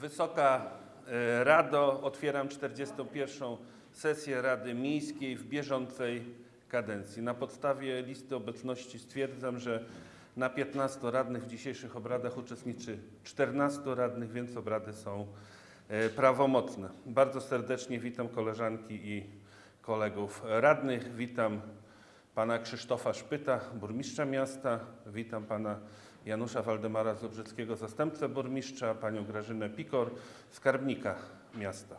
Wysoka e, Rado, otwieram 41. sesję Rady Miejskiej w bieżącej kadencji. Na podstawie listy obecności stwierdzam, że na 15 radnych w dzisiejszych obradach uczestniczy 14 radnych, więc obrady są e, prawomocne. Bardzo serdecznie witam koleżanki i kolegów radnych. Witam pana Krzysztofa Szpyta, burmistrza miasta. Witam pana Janusza Waldemara Zobrzyckiego, zastępcę burmistrza, panią Grażynę Pikor, skarbnika miasta.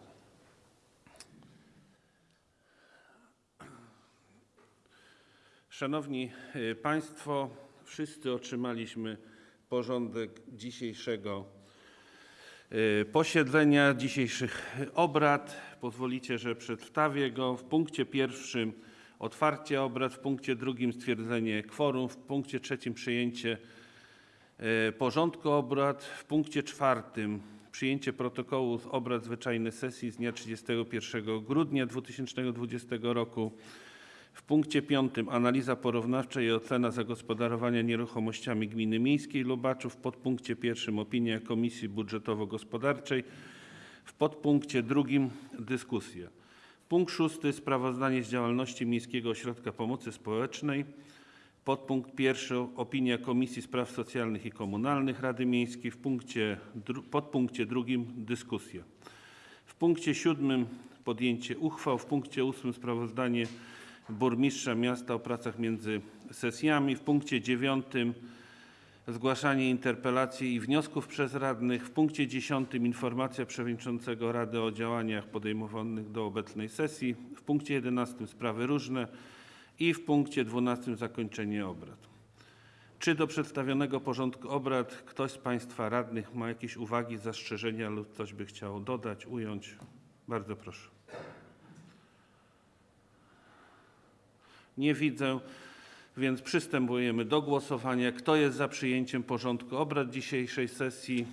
Szanowni y, Państwo, wszyscy otrzymaliśmy porządek dzisiejszego y, posiedzenia, dzisiejszych obrad. Pozwolicie, że przedstawię go. W punkcie pierwszym otwarcie obrad, w punkcie drugim stwierdzenie kworum, w punkcie trzecim przyjęcie porządku obrad, w punkcie czwartym przyjęcie protokołu z obrad zwyczajnej sesji z dnia 31 grudnia 2020 roku. W punkcie piątym analiza porównawcza i ocena zagospodarowania nieruchomościami gminy miejskiej Lubaczów. W podpunkcie pierwszym opinia Komisji Budżetowo-Gospodarczej. W podpunkcie drugim dyskusja. Punkt szósty sprawozdanie z działalności Miejskiego Ośrodka Pomocy Społecznej. Podpunkt pierwszy opinia Komisji Spraw Socjalnych i Komunalnych Rady Miejskiej. W punkcie, podpunkcie drugim dyskusja. W punkcie siódmym podjęcie uchwał. W punkcie ósmym sprawozdanie burmistrza miasta o pracach między sesjami. W punkcie dziewiątym zgłaszanie interpelacji i wniosków przez radnych. W punkcie dziesiątym informacja przewodniczącego Rady o działaniach podejmowanych do obecnej sesji. W punkcie jedenastym sprawy różne i w punkcie dwunastym zakończenie obrad. Czy do przedstawionego porządku obrad ktoś z Państwa radnych ma jakieś uwagi, zastrzeżenia lub coś by chciał dodać, ująć? Bardzo proszę. Nie widzę, więc przystępujemy do głosowania. Kto jest za przyjęciem porządku obrad dzisiejszej sesji?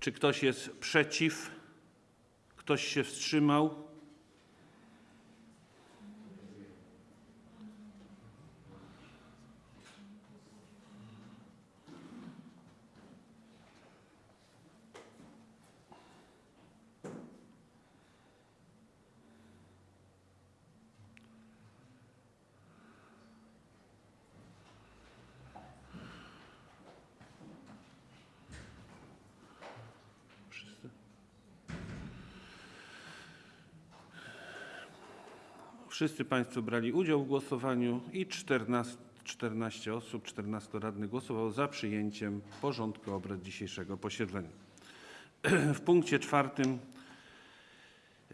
Czy ktoś jest przeciw? Ktoś się wstrzymał? Wszyscy Państwo brali udział w głosowaniu i 14, 14 osób, 14 radnych głosowało za przyjęciem porządku obrad dzisiejszego posiedzenia. W punkcie czwartym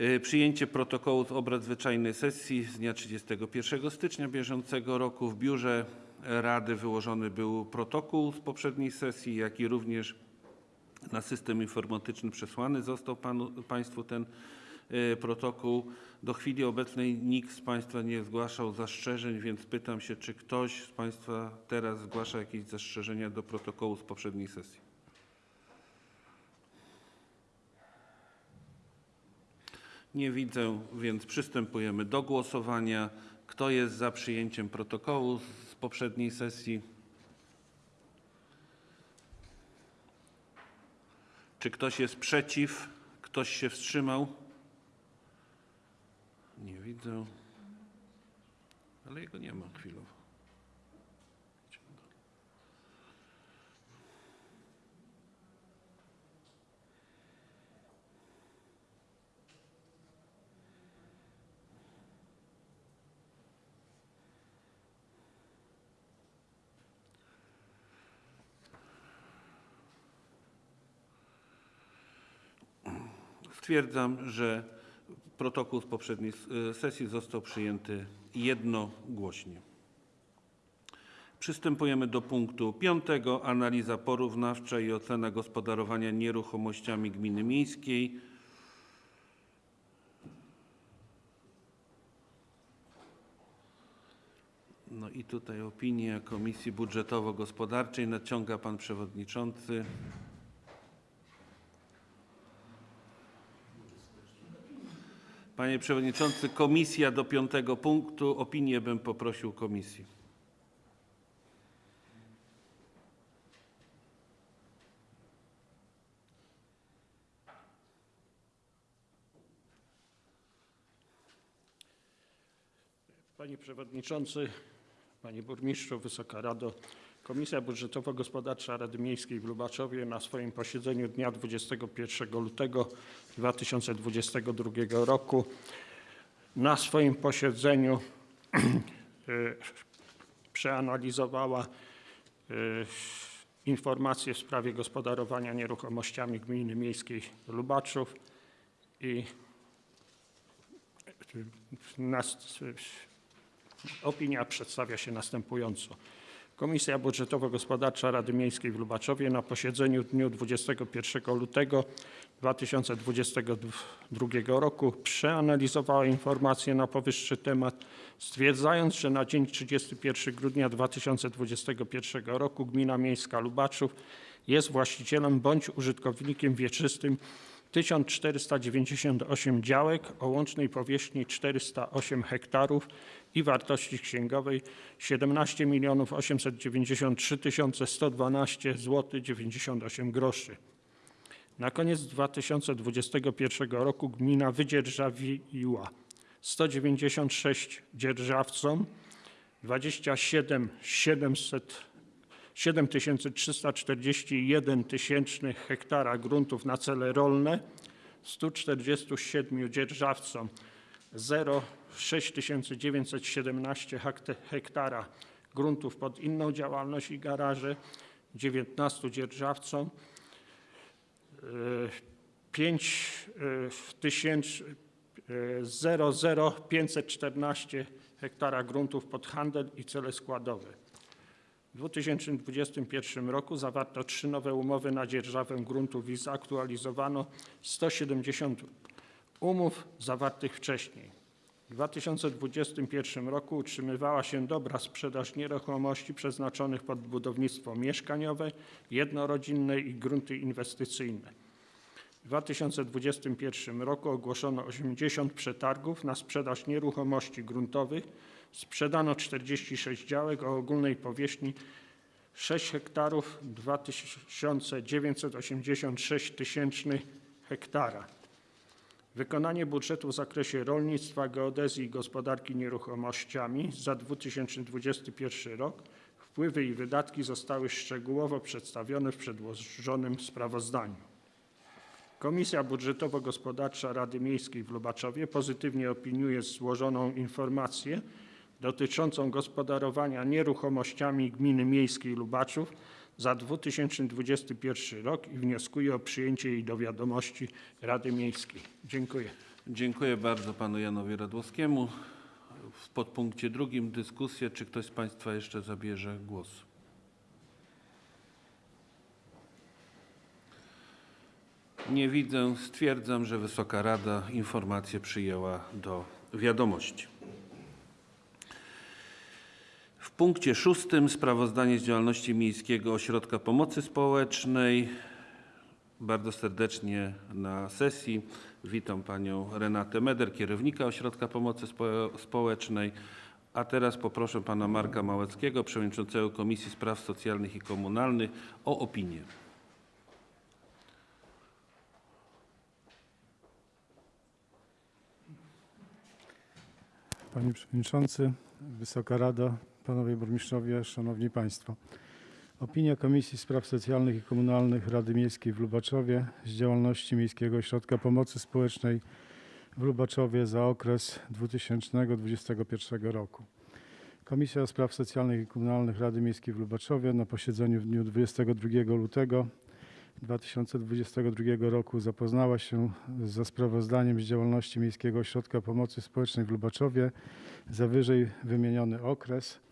y, przyjęcie protokołu z obrad zwyczajnej sesji z dnia 31 stycznia bieżącego roku. W biurze Rady wyłożony był protokół z poprzedniej sesji, jak i również na system informatyczny przesłany został panu, Państwu ten y, protokół. Do chwili obecnej nikt z Państwa nie zgłaszał zastrzeżeń, więc pytam się, czy ktoś z Państwa teraz zgłasza jakieś zastrzeżenia do protokołu z poprzedniej sesji? Nie widzę, więc przystępujemy do głosowania. Kto jest za przyjęciem protokołu z poprzedniej sesji? Czy ktoś jest przeciw? Ktoś się wstrzymał? Nie widzę. Ale jego nie ma chwilowo. Stwierdzam, że protokół z poprzedniej s- sesji został przyjęty jednogłośnie. Przystępujemy do punktu piątego. Analiza porównawcza i ocena gospodarowania nieruchomościami gminy miejskiej. No i tutaj opinia Komisji Budżetowo-Gospodarczej nadciąga pan przewodniczący. Panie Przewodniczący, komisja do piątego punktu. Opinię bym poprosił komisji. Panie Przewodniczący, Panie Burmistrzu, Wysoka Rado. Komisja Budżetowo-Gospodarcza Rady Miejskiej w Lubaczowie na swoim posiedzeniu dnia 21 lutego 2022 roku na swoim posiedzeniu y, przeanalizowała y, informacje w sprawie gospodarowania nieruchomościami Gminy Miejskiej Lubaczów i nas, opinia przedstawia się następująco. Komisja Budżetowo-Gospodarcza Rady Miejskiej w Lubaczowie na posiedzeniu dniu 21 lutego 2022 roku przeanalizowała informacje na powyższy temat, stwierdzając, że na dzień 31 grudnia 2021 roku Gmina Miejska Lubaczów jest właścicielem bądź użytkownikiem wieczystym 1498 działek o łącznej powierzchni 408 hektarów i wartości księgowej 17 893 112 zł 98 groszy. Na koniec 2021 roku gmina wydzierżawiła 196 dzierżawcom 27 700 7341 tysięcznych hektara gruntów na cele rolne, 147 dzierżawcom 06917 hektara gruntów pod inną działalność i garaże, 19 dzierżawcom 5 tysięcy 00514 hektara gruntów pod handel i cele składowe. W 2021 roku zawarto trzy nowe umowy na dzierżawę gruntów i zaktualizowano 170 umów zawartych wcześniej. W 2021 roku utrzymywała się dobra sprzedaż nieruchomości przeznaczonych pod budownictwo mieszkaniowe, jednorodzinne i grunty inwestycyjne. W 2021 roku ogłoszono 80 przetargów na sprzedaż nieruchomości gruntowych. Sprzedano 46 działek o ogólnej powierzchni 6 hektarów 2986 tysięcznych hektara. Wykonanie budżetu w zakresie rolnictwa, geodezji i gospodarki nieruchomościami za 2021 rok. Wpływy i wydatki zostały szczegółowo przedstawione w przedłożonym sprawozdaniu. Komisja Budżetowo-Gospodarcza Rady Miejskiej w Lubaczowie pozytywnie opiniuje złożoną informację dotyczącą gospodarowania nieruchomościami Gminy Miejskiej Lubaczów za 2021 rok i wnioskuje o przyjęcie jej do wiadomości Rady Miejskiej. Dziękuję. Dziękuję bardzo panu Janowi Radłowskiemu. W podpunkcie drugim dyskusję. Czy ktoś z państwa jeszcze zabierze głos? Nie widzę. Stwierdzam, że Wysoka Rada informację przyjęła do wiadomości. W punkcie szóstym sprawozdanie z działalności Miejskiego Ośrodka Pomocy Społecznej. Bardzo serdecznie na sesji witam panią Renatę Meder, kierownika Ośrodka Pomocy Spo- Społecznej. A teraz poproszę pana Marka Małeckiego, przewodniczącego Komisji Spraw Socjalnych i Komunalnych o opinię. Panie Przewodniczący, Wysoka Rado, Panowie Burmistrzowie, Szanowni Państwo. Opinia Komisji Spraw Socjalnych i Komunalnych Rady Miejskiej w Lubaczowie z działalności Miejskiego Ośrodka Pomocy Społecznej w Lubaczowie za okres 2021 roku. Komisja Spraw Socjalnych i Komunalnych Rady Miejskiej w Lubaczowie na posiedzeniu w dniu 22 lutego 2022 roku zapoznała się ze sprawozdaniem z działalności Miejskiego Ośrodka Pomocy Społecznej w Lubaczowie za wyżej wymieniony okres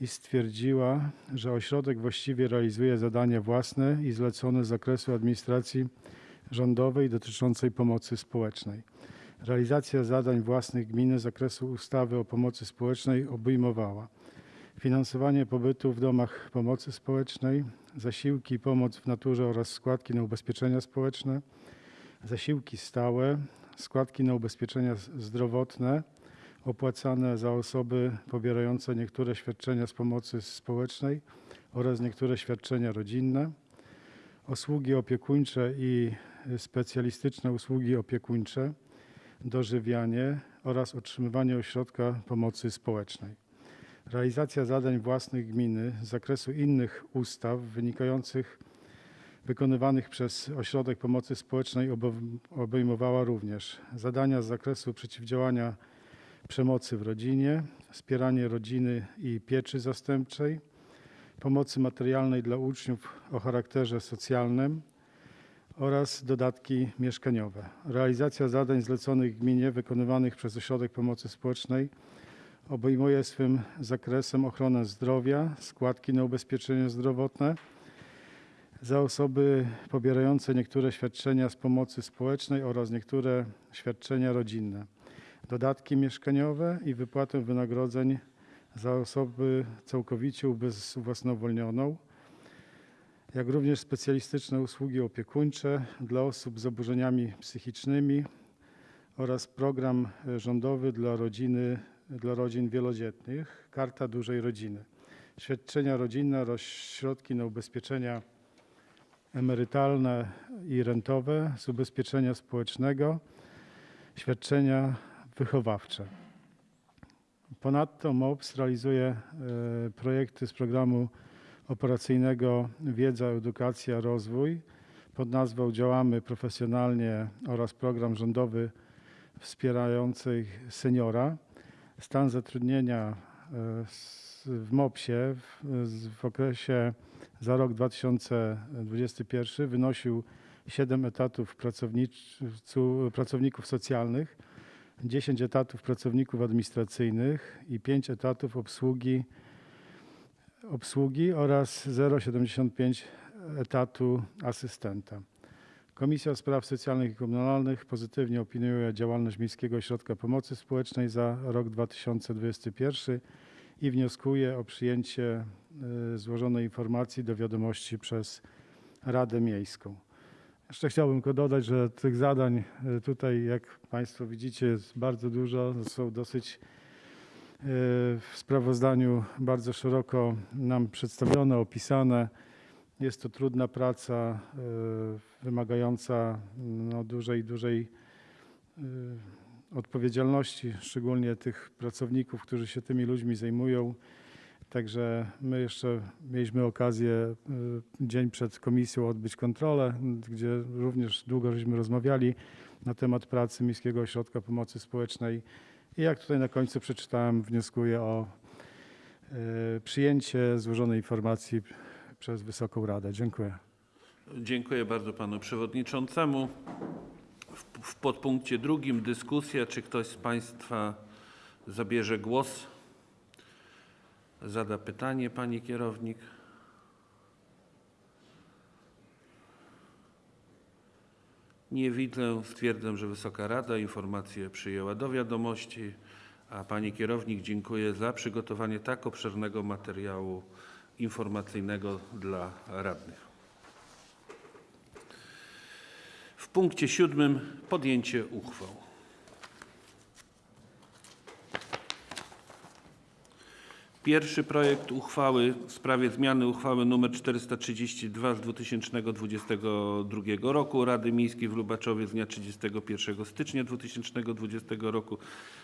i stwierdziła, że ośrodek właściwie realizuje zadania własne i zlecone z zakresu administracji rządowej dotyczącej pomocy społecznej. Realizacja zadań własnych gminy z zakresu ustawy o pomocy społecznej obejmowała finansowanie pobytu w domach pomocy społecznej, zasiłki i pomoc w naturze oraz składki na ubezpieczenia społeczne, zasiłki stałe, składki na ubezpieczenia zdrowotne opłacane za osoby pobierające niektóre świadczenia z pomocy społecznej oraz niektóre świadczenia rodzinne, usługi opiekuńcze i specjalistyczne usługi opiekuńcze, dożywianie oraz utrzymywanie ośrodka pomocy społecznej. Realizacja zadań własnych gminy z zakresu innych ustaw wynikających wykonywanych przez Ośrodek Pomocy Społecznej obejmowała również zadania z zakresu przeciwdziałania przemocy w rodzinie, wspieranie rodziny i pieczy zastępczej, pomocy materialnej dla uczniów o charakterze socjalnym oraz dodatki mieszkaniowe. Realizacja zadań zleconych gminie wykonywanych przez Ośrodek Pomocy Społecznej obejmuje swym zakresem ochronę zdrowia, składki na ubezpieczenie zdrowotne za osoby pobierające niektóre świadczenia z pomocy społecznej oraz niektóre świadczenia rodzinne, dodatki mieszkaniowe i wypłatę wynagrodzeń za osoby całkowicie ubezwłasnowolnioną, jak również specjalistyczne usługi opiekuńcze dla osób z zaburzeniami psychicznymi oraz program rządowy dla rodziny, dla rodzin wielodzietnych, Karta Dużej Rodziny, świadczenia rodzinne oraz środki na ubezpieczenia emerytalne i rentowe z ubezpieczenia społecznego, świadczenia wychowawcze. Ponadto MOPS realizuje e, projekty z programu operacyjnego Wiedza, Edukacja, Rozwój pod nazwą Działamy profesjonalnie oraz program rządowy wspierający seniora. Stan zatrudnienia e, w MOPS-ie w, okresie za rok 2021 wynosił 7 etatów pracowników socjalnych, 10 etatów pracowników administracyjnych i 5 etatów obsługi, obsługi oraz 0,75 etatu asystenta. Komisja Spraw Socjalnych i Komunalnych pozytywnie opiniuje działalność Miejskiego Ośrodka Pomocy Społecznej za rok 2021 i wnioskuje o przyjęcie y, złożonej informacji do wiadomości przez Radę Miejską. Jeszcze chciałbym tylko dodać, że tych zadań y, tutaj, jak Państwo widzicie, jest bardzo dużo. Są dosyć y, w sprawozdaniu bardzo szeroko nam przedstawione, opisane. Jest to trudna praca, y, wymagająca no, dużej, dużej odpowiedzialności, szczególnie tych pracowników, którzy się tymi ludźmi zajmują. Także my jeszcze mieliśmy okazję y, dzień przed komisją odbyć kontrolę, gdzie również długo żeśmy rozmawiali na temat pracy Miejskiego Ośrodka Pomocy Społecznej. I jak tutaj na końcu przeczytałem, wnioskuję o y, przyjęcie złożonej informacji przez Wysoką Radę. Dziękuję. Dziękuję bardzo panu przewodniczącemu. W, w podpunkcie drugim dyskusja. Czy ktoś z państwa zabierze głos? Zada pytanie pani kierownik. Nie widzę. Stwierdzam, że Wysoka Rada informację przyjęła do wiadomości, a pani kierownik dziękuję za przygotowanie tak obszernego materiału informacyjnego dla radnych. W punkcie siódmym podjęcie uchwał. Pierwszy projekt uchwały w sprawie zmiany uchwały nr 432 z 2022 roku Rady Miejskiej w Lubaczowie z dnia 31 stycznia 2020 roku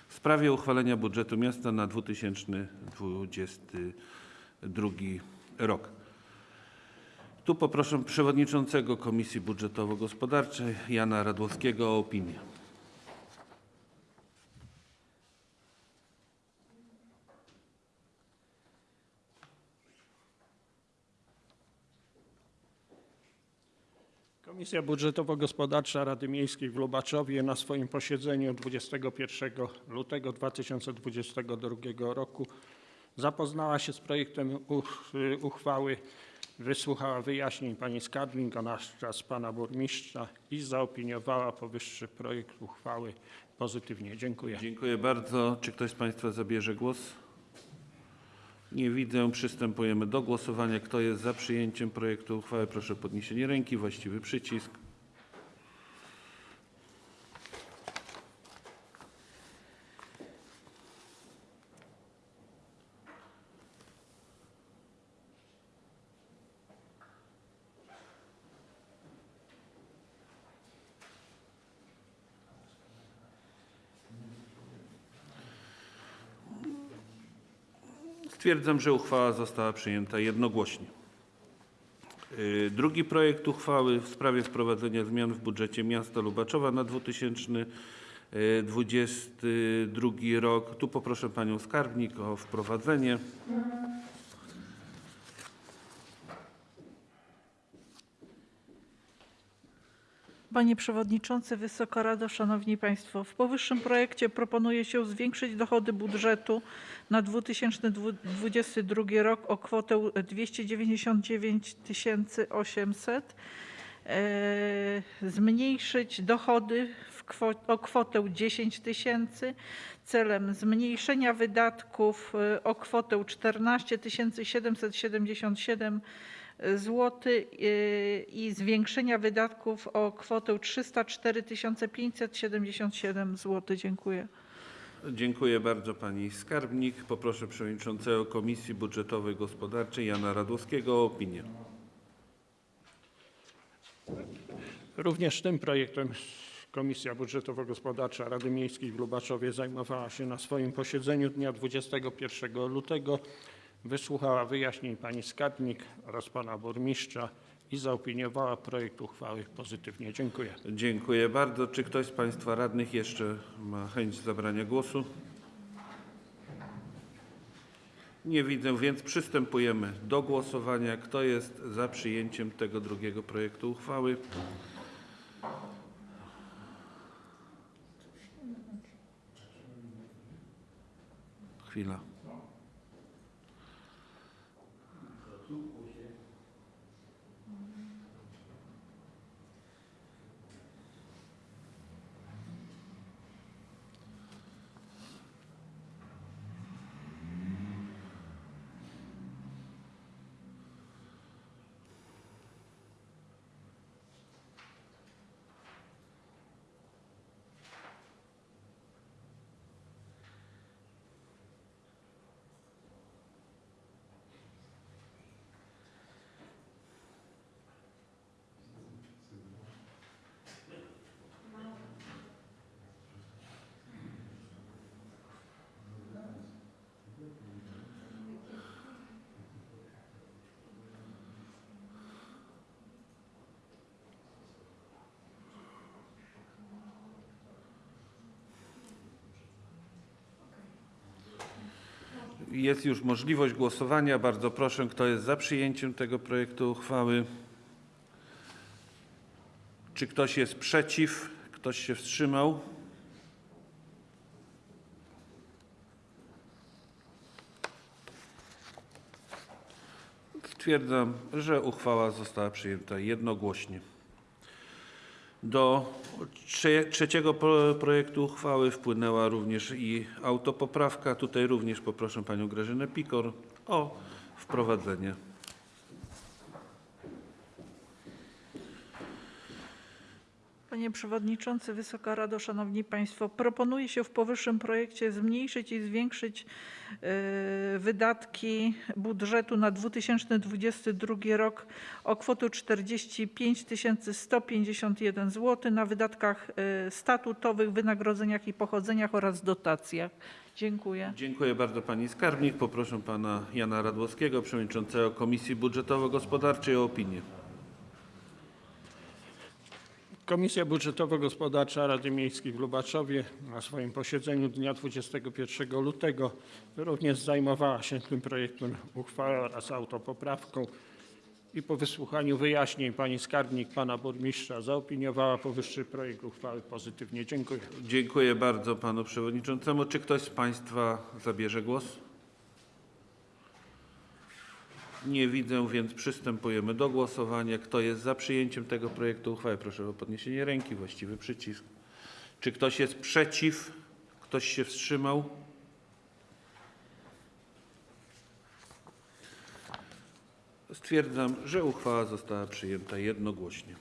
w sprawie uchwalenia budżetu miasta na 2022 rok. Tu poproszę przewodniczącego Komisji Budżetowo-Gospodarczej Jana Radłowskiego o opinię. Komisja Budżetowo-Gospodarcza Rady Miejskiej w Lubaczowie na swoim posiedzeniu 21 lutego 2022 roku zapoznała się z projektem uch- uchwały, wysłuchała wyjaśnień pani Skadling oraz pana burmistrza i zaopiniowała powyższy projekt uchwały pozytywnie. Dziękuję. Dziękuję bardzo. Czy ktoś z Państwa zabierze głos? Nie widzę. Przystępujemy do głosowania. Kto jest za przyjęciem projektu uchwały? Proszę o podniesienie ręki. Właściwy przycisk. Stwierdzam, że uchwała została przyjęta jednogłośnie. Y, Drugi projekt uchwały w sprawie wprowadzenia zmian w budżecie miasta Lubaczowa na 2022 rok. Tu poproszę panią skarbnik o wprowadzenie. Panie Przewodniczący, Wysoka Rado, Szanowni Państwo. W powyższym projekcie proponuje się zwiększyć dochody budżetu na 2022 rok o kwotę 299 800, e, zmniejszyć dochody w kwo- o kwotę 10 tysięcy celem zmniejszenia wydatków e, o kwotę 14 777 zł i zwiększenia wydatków o kwotę 304 577 zł. Dziękuję. Dziękuję bardzo pani skarbnik. Poproszę przewodniczącego Komisji Budżetowej Gospodarczej Jana Radłowskiego o opinię. Również tym projektem Komisja Budżetowo-Gospodarcza Rady Miejskiej w Lubaczowie zajmowała się na swoim posiedzeniu dnia 21 lutego. Wysłuchała wyjaśnień pani skarbnik oraz pana burmistrza i zaopiniowała projekt uchwały pozytywnie. Dziękuję. Dziękuję bardzo. Czy ktoś z państwa radnych jeszcze ma chęć zabrania głosu? Nie widzę, więc przystępujemy do głosowania. Kto jest za przyjęciem tego drugiego projektu uchwały? Chwila. Jest już możliwość głosowania. Bardzo proszę, kto jest za przyjęciem tego projektu uchwały? Czy ktoś jest przeciw? Ktoś się wstrzymał? Stwierdzam, że uchwała została przyjęta jednogłośnie. Do trze- trzeciego pro- projektu uchwały wpłynęła również i autopoprawka. Tutaj również poproszę panią Grażynę Pikor o wprowadzenie. Panie Przewodniczący, Wysoka Rado, Szanowni Państwo. Proponuje się w powyższym projekcie zmniejszyć i zwiększyć e, wydatki budżetu na 2022 rok o kwotę 45 151 zł na wydatkach e, statutowych, wynagrodzeniach i pochodzeniach oraz dotacjach. Dziękuję. Dziękuję bardzo pani skarbnik. Poproszę pana Jana Radłowskiego, przewodniczącego Komisji Budżetowo-Gospodarczej o opinię. Komisja Budżetowo-Gospodarcza Rady Miejskiej w Lubaczowie na swoim posiedzeniu dnia 21 lutego również zajmowała się tym projektem uchwały oraz autopoprawką i po wysłuchaniu wyjaśnień pani skarbnik, pana burmistrza zaopiniowała powyższy projekt uchwały pozytywnie. Dziękuję. Dziękuję bardzo panu przewodniczącemu. Czy ktoś z państwa zabierze głos? Nie widzę, więc przystępujemy do głosowania. Kto jest za przyjęciem tego projektu uchwały? Proszę o podniesienie ręki, właściwy przycisk. Czy ktoś jest przeciw? Ktoś się wstrzymał? Stwierdzam, że uchwała została przyjęta jednogłośnie.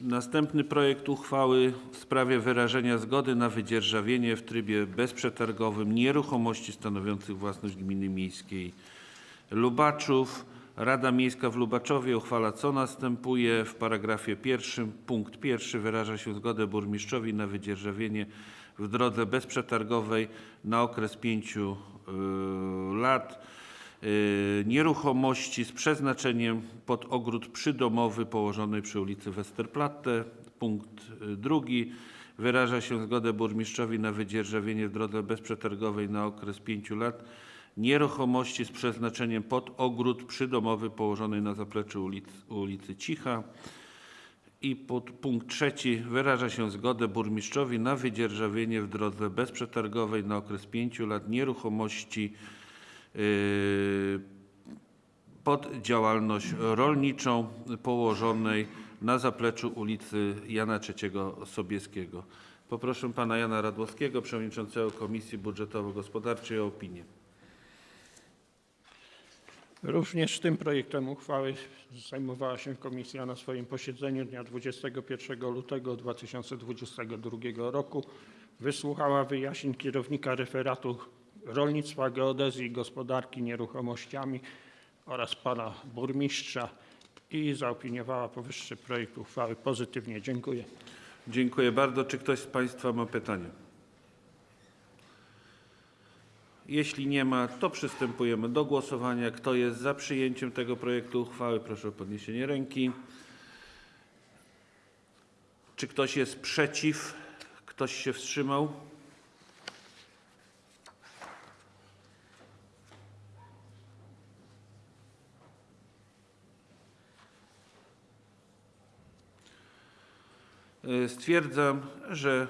Następny projekt uchwały w sprawie wyrażenia zgody na wydzierżawienie w trybie bezprzetargowym nieruchomości stanowiących własność gminy miejskiej Lubaczów. Rada Miejska w Lubaczowie uchwala co następuje. W paragrafie pierwszym punkt pierwszy wyraża się zgodę burmistrzowi na wydzierżawienie w drodze bezprzetargowej na okres pięciu y, lat y, nieruchomości z przeznaczeniem pod ogród przydomowy położony przy ulicy Westerplatte. Punkt y, drugi. Wyraża się zgodę burmistrzowi na wydzierżawienie w drodze bezprzetargowej na okres pięciu lat nieruchomości z przeznaczeniem pod ogród przydomowy położony na zapleczu ulic, ulicy Cicha. I pod punkt trzeci wyraża się zgodę burmistrzowi na wydzierżawienie w drodze bezprzetargowej na okres pięciu lat nieruchomości yy, pod działalność rolniczą położonej na zapleczu ulicy Jana III Sobieskiego. Poproszę pana Jana Radłowskiego, przewodniczącego Komisji Budżetowo-Gospodarczej o opinię. Również tym projektem uchwały zajmowała się komisja na swoim posiedzeniu dnia 21 lutego 2022 roku. Wysłuchała wyjaśnień kierownika referatu rolnictwa, geodezji i gospodarki nieruchomościami oraz pana burmistrza i zaopiniowała powyższy projekt uchwały pozytywnie. Dziękuję. Dziękuję bardzo. Czy ktoś z Państwa ma pytania? Jeśli nie ma, to przystępujemy do głosowania. Kto jest za przyjęciem tego projektu uchwały? Proszę o podniesienie ręki. Czy ktoś jest przeciw? Ktoś się wstrzymał? Y, Stwierdzam, że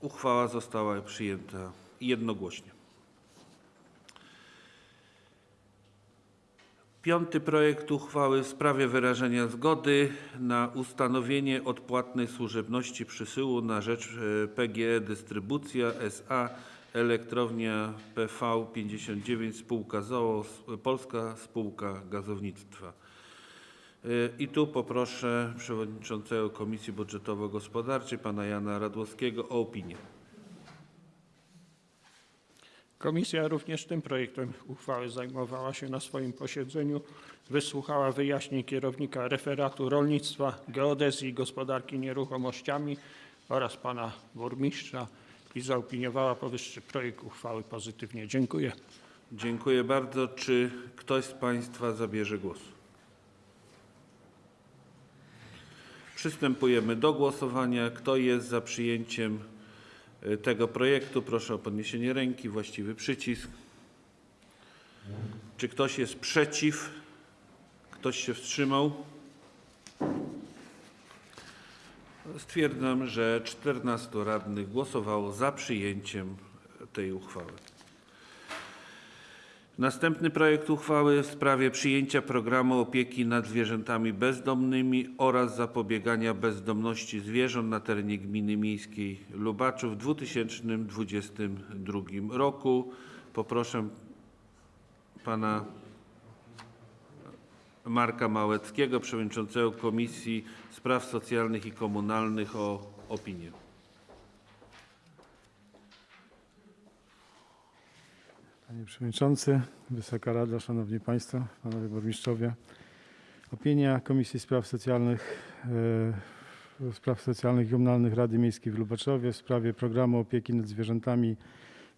uchwała została przyjęta jednogłośnie. Piąty projekt uchwały w sprawie wyrażenia zgody na ustanowienie odpłatnej służebności przysyłu na rzecz PGE Dystrybucja S.A. Elektrownia PV 59 Spółka ZOO Polska Spółka Gazownictwa. E, I tu poproszę przewodniczącego Komisji Budżetowo-Gospodarczej pana Jana Radłowskiego o opinię. Komisja również tym projektem uchwały zajmowała się na swoim posiedzeniu. Wysłuchała wyjaśnień kierownika referatu rolnictwa, geodezji i gospodarki nieruchomościami oraz pana burmistrza i zaopiniowała powyższy projekt uchwały pozytywnie. Dziękuję. Dziękuję bardzo. Czy ktoś z Państwa zabierze głos? Przystępujemy do głosowania. Kto jest za przyjęciem tego projektu? Proszę o podniesienie ręki, właściwy przycisk. Czy ktoś jest przeciw? Ktoś się wstrzymał? Stwierdzam, że 14 radnych głosowało za przyjęciem tej uchwały. Następny projekt uchwały w sprawie przyjęcia programu opieki nad zwierzętami bezdomnymi oraz zapobiegania bezdomności zwierząt na terenie gminy miejskiej Lubaczów w 2022 roku. Poproszę pana Marka Małeckiego, przewodniczącego Komisji Spraw Socjalnych i Komunalnych o opinię. Panie Przewodniczący, Wysoka Rado, Szanowni Państwo, Panowie Burmistrzowie. Opinia Komisji Spraw Socjalnych, e, Spraw Socjalnych i Komunalnych Rady Miejskiej w Lubaczowie w sprawie programu opieki nad zwierzętami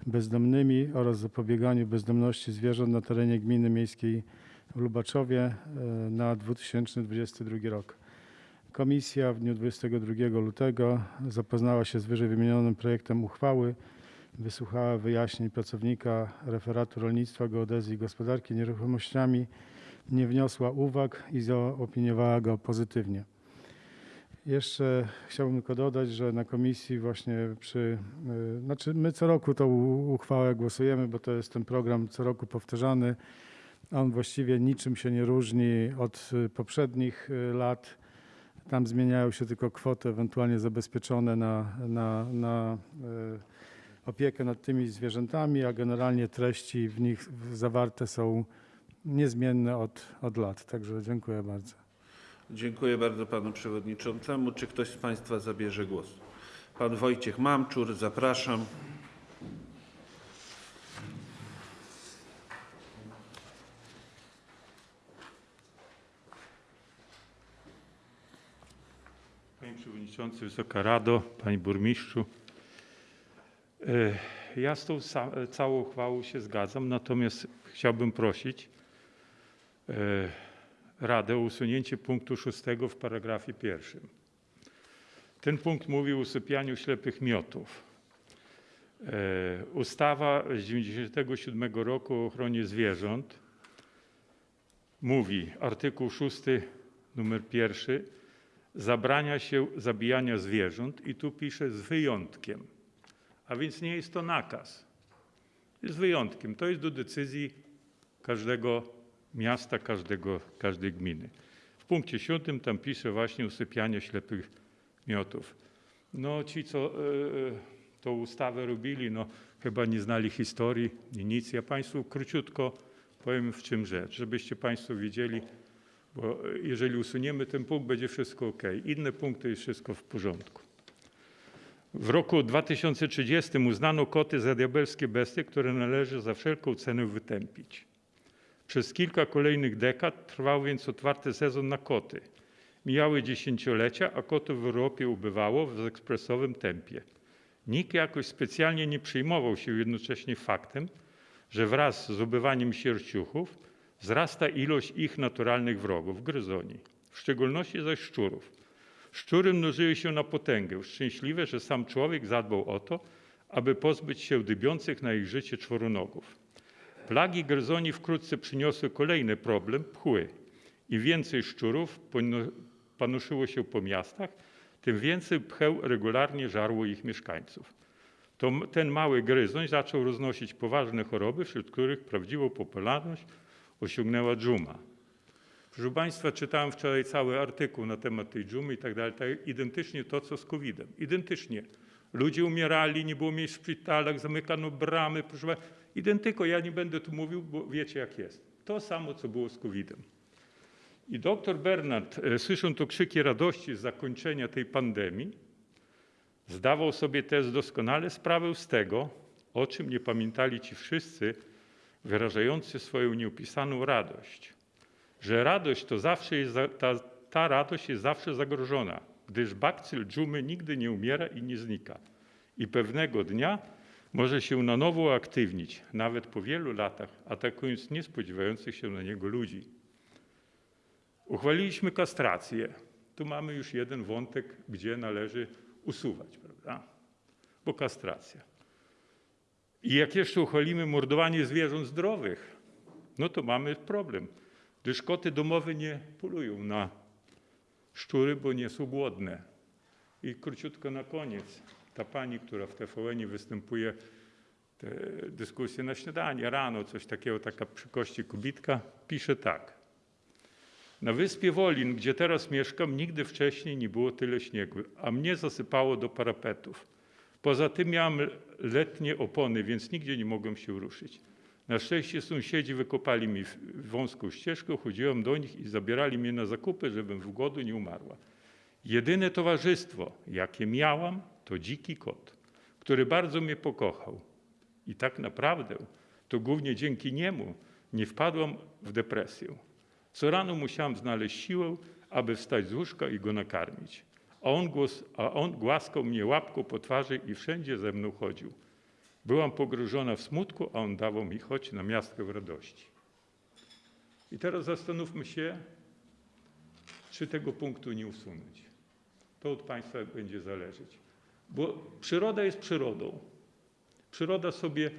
bezdomnymi oraz zapobieganiu bezdomności zwierząt na terenie gminy miejskiej w Lubaczowie e, na 2022 rok. Komisja w dniu 22 lutego zapoznała się z wyżej wymienionym projektem uchwały wysłuchała wyjaśnień pracownika referatu rolnictwa, geodezji i gospodarki nieruchomościami, nie wniosła uwag i zaopiniowała go pozytywnie. Jeszcze chciałbym tylko dodać, że na komisji właśnie przy, y, znaczy my co roku tą uchwałę głosujemy, bo to jest ten program co roku powtarzany. On właściwie niczym się nie różni od y, poprzednich y, lat. Tam zmieniają się tylko kwoty ewentualnie zabezpieczone na, na, na opiekę nad tymi zwierzętami, a generalnie treści w nich zawarte są niezmienne od, od lat. Także dziękuję bardzo. Dziękuję bardzo panu przewodniczącemu. Czy ktoś z państwa zabierze głos? Pan Wojciech Mamczur, zapraszam. Panie Przewodniczący, Wysoka Rado, Panie Burmistrzu. E, Ja z tą całą uchwałą się zgadzam, natomiast chciałbym prosić e, Radę o usunięcie punktu szóstego w paragrafie pierwszym. Ten punkt mówi o usypianiu ślepych miotów. E, Ustawa z 1997 roku o ochronie zwierząt mówi, artykuł 6, numer pierwszy, zabrania się zabijania zwierząt i tu pisze z wyjątkiem. A więc nie jest to nakaz. Jest wyjątkiem. To jest do decyzji każdego miasta, każdego, każdej gminy. W punkcie siódmym tam pisze właśnie usypianie ślepych miotów. No ci, co e, tą ustawę robili, no chyba nie znali historii nic. Ja Państwu króciutko powiem w czym rzecz, żebyście Państwo wiedzieli, bo e, jeżeli usuniemy ten punkt, będzie wszystko ok. Inne punkty jest wszystko w porządku. W roku 2030 uznano koty za diabelskie bestie, które należy za wszelką cenę wytępić. Przez kilka kolejnych dekad trwał więc otwarty sezon na koty. Mijały dziesięciolecia, a kotów w Europie ubywało w ekspresowym tempie. Nikt jakoś specjalnie nie przejmował się jednocześnie faktem, że wraz z ubywaniem sierściuchów wzrasta ilość ich naturalnych wrogów, gryzoni, w szczególności zaś szczurów. Szczury mnożyły się na potęgę. Szczęśliwe, że sam człowiek zadbał o to, aby pozbyć się dybiących na ich życie czworonogów. Plagi gryzoni wkrótce przyniosły kolejny problem pchły. Im więcej szczurów panoszyło się po miastach, tym więcej pcheł regularnie żarło ich mieszkańców. To ten mały gryzoń zaczął roznosić poważne choroby, wśród których prawdziwą popularność osiągnęła dżuma. Proszę Państwa, czytałem wczoraj cały artykuł na temat tej dżumy i tak dalej. Tak, identycznie to, co z COVID-em. Identycznie. Ludzie umierali, nie było miejsc w szpitalach, zamykano bramy. Proszę Państwa, identyko. Ja nie będę tu mówił, bo wiecie jak jest. To samo, co było z COVID-em. I doktor Bernard, e, słysząc to krzyki radości z zakończenia tej pandemii, zdawał sobie też doskonale sprawę z tego, o czym nie pamiętali ci wszyscy wyrażający swoją nieopisaną radość że radość to zawsze jest, ta, ta radość jest zawsze zagrożona, gdyż bakcyl dżumy nigdy nie umiera i nie znika. I pewnego dnia może się na nowo uaktywnić, nawet po wielu latach, atakując niespodziewających się na niego ludzi. Uchwaliliśmy kastrację. Tu mamy już jeden wątek, gdzie należy usuwać, prawda? Bo kastracja. I jak jeszcze uchwalimy mordowanie zwierząt zdrowych, no to mamy problem gdyż koty domowe nie polują na szczury, bo nie są głodne. I króciutko na koniec, ta pani, która w TVN występuje, te dyskusje na śniadanie, rano, coś takiego, taka przy kości kubitka, pisze tak. Na wyspie Wolin, gdzie teraz mieszkam, nigdy wcześniej nie było tyle śniegu, a mnie zasypało do parapetów. Poza tym miałem letnie opony, więc nigdzie nie mogłem się ruszyć. Na szczęście sąsiedzi wykopali mi wąską ścieżkę, chodziłem do nich i zabierali mnie na zakupy, żebym w głodu nie umarła. Jedyne towarzystwo, jakie miałam, to dziki kot, który bardzo mnie pokochał. I tak naprawdę to głównie dzięki niemu nie wpadłam w depresję. Co rano musiałam znaleźć siłę, aby wstać z łóżka i go nakarmić. A on, głos, a on głaskał mnie łapką po twarzy i wszędzie ze mną chodził. Byłam pogrążona w smutku, a on dawał mi choć na miastkę w radości. I teraz zastanówmy się, czy tego punktu nie usunąć. To od Państwa będzie zależeć. Bo przyroda jest przyrodą. Przyroda sobie,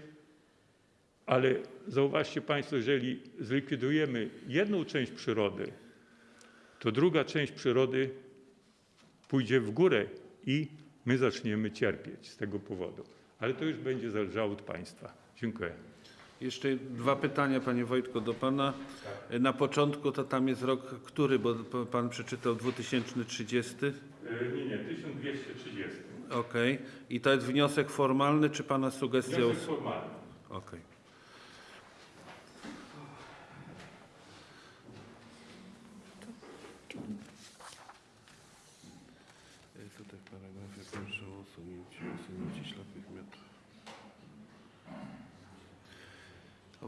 ale zauważcie Państwo, jeżeli zlikwidujemy jedną część przyrody, to druga część przyrody pójdzie w górę i my zaczniemy cierpieć z tego powodu. Ale to już będzie zależało od Państwa. Dziękuję. Jeszcze dwa pytania, panie Wojtko, do pana. Na początku to tam jest rok który, bo pan przeczytał 2030. Nie, nie, 1230. Okej. I to jest wniosek formalny, czy pana sugestia? Wniosek formalny. Okej. E,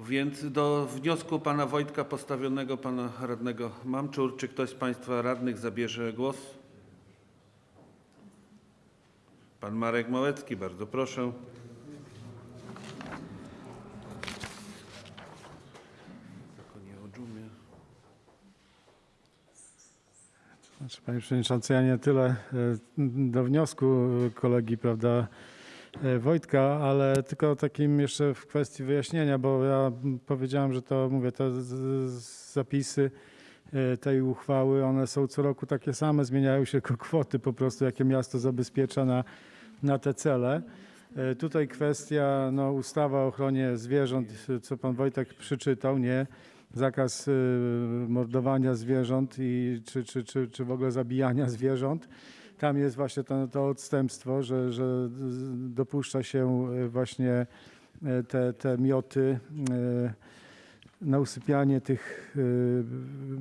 Więc do wniosku pana Wojtka postawionego pana radnego Mamczur, czy ktoś z państwa radnych zabierze głos? Pan Marek Małecki, bardzo proszę. Znaczy, panie Przewodniczący, ja nie tyle e, do wniosku kolegi, prawda, Wojtka, ale tylko takim jeszcze w kwestii wyjaśnienia, bo ja powiedziałem, że to, mówię, te zapisy e, tej uchwały, one są co roku takie same, zmieniają się tylko kwoty po prostu, jakie miasto zabezpiecza na, na te cele. E, Tutaj kwestia, no, ustawa o ochronie zwierząt, co pan Wojtek przeczytał, nie? Zakaz mordowania zwierząt i czy, czy, czy, czy w ogóle zabijania zwierząt. Tam jest właśnie to, to odstępstwo, że, że dopuszcza się y, właśnie y, te, te mioty y, na usypianie tych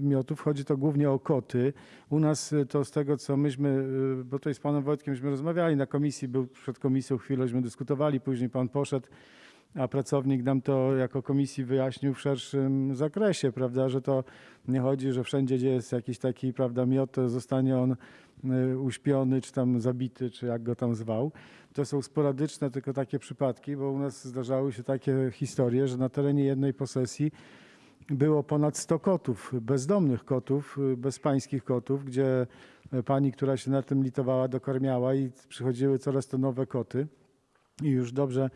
miotów. Chodzi to głównie o koty. U nas to z tego, co myśmy, bo tutaj z panem Wojtkiem rozmawiali na komisji, był przed komisją chwilę, żeśmy dyskutowali, później pan poszedł, a pracownik nam to jako komisji wyjaśnił w szerszym zakresie, prawda, że to nie chodzi, że wszędzie, gdzie jest jakiś taki, prawda, miot, zostanie on y, uśpiony, czy tam zabity, czy jak go tam zwał. To są sporadyczne tylko takie przypadki, bo u nas zdarzały się takie historie, że na terenie jednej posesji było ponad 100 kotów, bezdomnych kotów, y, bezpańskich kotów, gdzie y, pani, która się na tym litowała, dokarmiała i przychodziły coraz to nowe koty. I już dobrze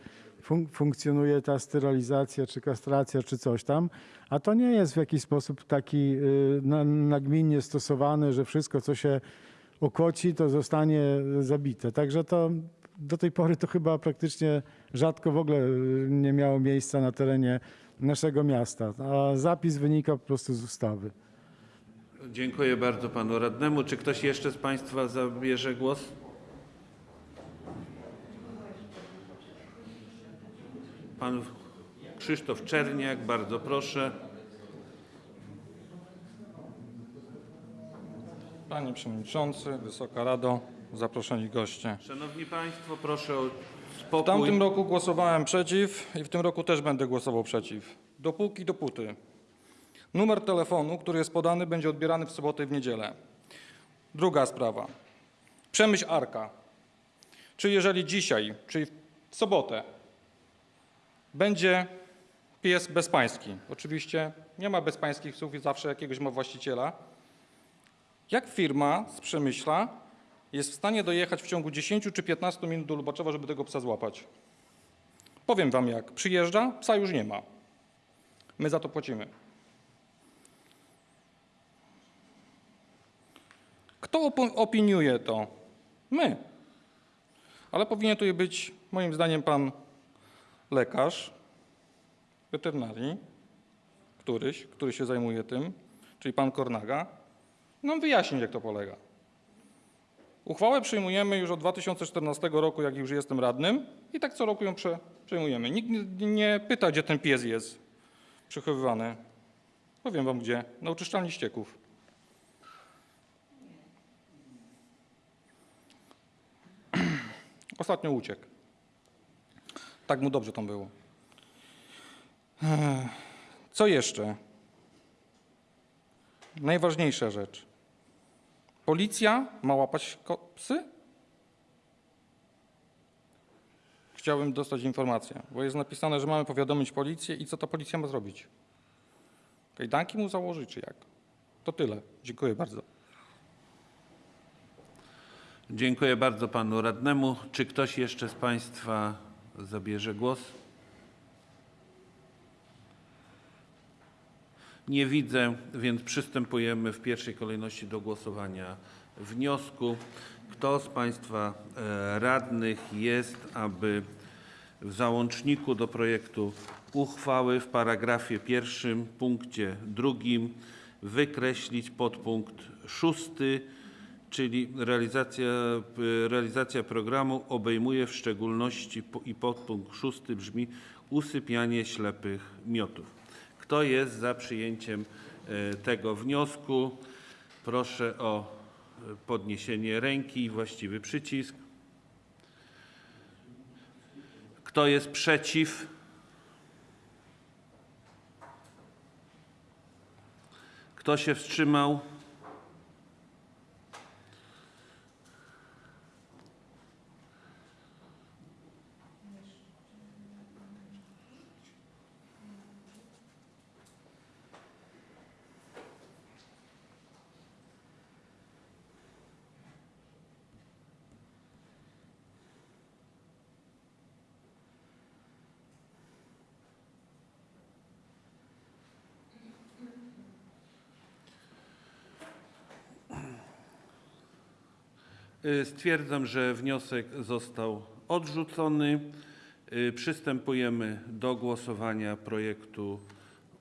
fun- funkcjonuje ta sterylizacja, czy kastracja, czy coś tam, a to nie jest w jakiś sposób taki y, na, nagminnie stosowany, że wszystko, co się okoci, to zostanie zabite. Także to do tej pory to chyba praktycznie rzadko w ogóle y, nie miało miejsca na terenie naszego miasta, a zapis wynika po prostu z ustawy. Dziękuję bardzo panu radnemu. Czy ktoś jeszcze z państwa zabierze głos? Pan Krzysztof Czerniak, bardzo proszę. Panie Przewodniczący, Wysoka Rado, zaproszeni goście. Szanowni państwo, proszę o W spokój. tamtym roku głosowałem przeciw i w tym roku też będę głosował przeciw. Dopóki, dopóty. Numer telefonu, który jest podany, będzie odbierany w sobotę i w niedzielę. Druga sprawa. Przemyśl Arka. Czy jeżeli dzisiaj, czyli w sobotę, będzie pies bezpański, oczywiście nie ma bezpańskich psów i zawsze jakiegoś ma właściciela, jak firma z Przemyśla jest w stanie dojechać w ciągu 10 czy 15 minut do Lubaczowa, żeby tego psa złapać? Powiem wam jak. Przyjeżdża, psa już nie ma. My za to płacimy. Kto opiniuje to? My. Ale powinien tu być, moim zdaniem, pan lekarz weterynarii, któryś, który się zajmuje tym, czyli pan Kornaga, nam wyjaśnić, jak to polega. Uchwałę przyjmujemy już od 2014 roku, jak już jestem radnym i tak co roku ją prze, przejmujemy. Nikt nie pyta, gdzie ten pies jest przechowywany. Powiem wam gdzie. Na oczyszczalni ścieków. Ostatnio uciekł. Tak mu dobrze tam było. Co jeszcze? Najważniejsza rzecz. Policja ma łapać psy? Chciałbym dostać informację, bo jest napisane, że mamy powiadomić policję i co ta policja ma zrobić? Kajdanki mu założyć, czy jak? To tyle. Dziękuję bardzo. Dziękuję bardzo panu radnemu. Czy ktoś jeszcze z państwa zabierze głos? Nie widzę, więc przystępujemy w pierwszej kolejności do głosowania wniosku. Kto z państwa e, radnych jest, aby w załączniku do projektu uchwały w paragrafie pierwszym, punkcie drugim wykreślić podpunkt szósty, czyli realizacja, realizacja programu obejmuje w szczególności i podpunkt szósty brzmi usypianie ślepych miotów. Kto jest za przyjęciem e, tego wniosku? Proszę o podniesienie ręki i właściwy przycisk. Kto jest przeciw? Kto się wstrzymał? Stwierdzam, że wniosek został odrzucony. Y, Przystępujemy do głosowania projektu